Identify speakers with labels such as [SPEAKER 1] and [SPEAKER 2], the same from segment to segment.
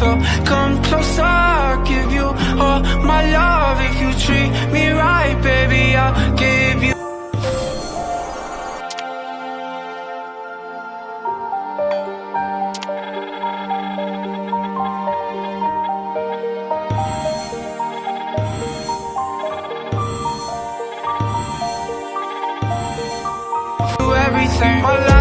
[SPEAKER 1] Come closer, I'll give you all my love If you treat me right, baby, I'll give you everything.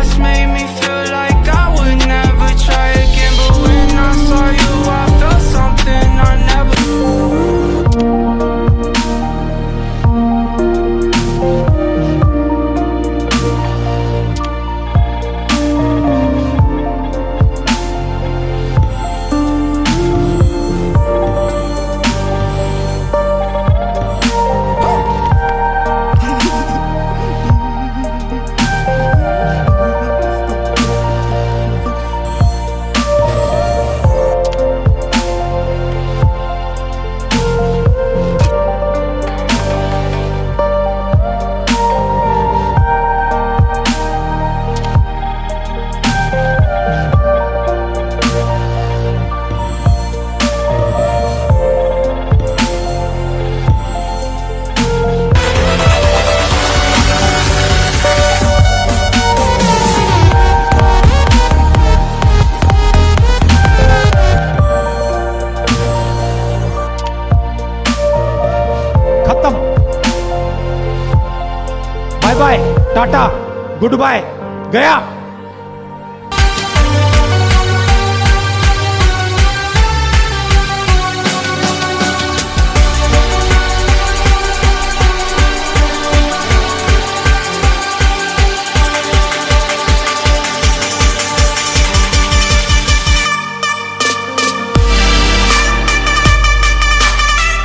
[SPEAKER 2] Bye bye tata goodbye गया।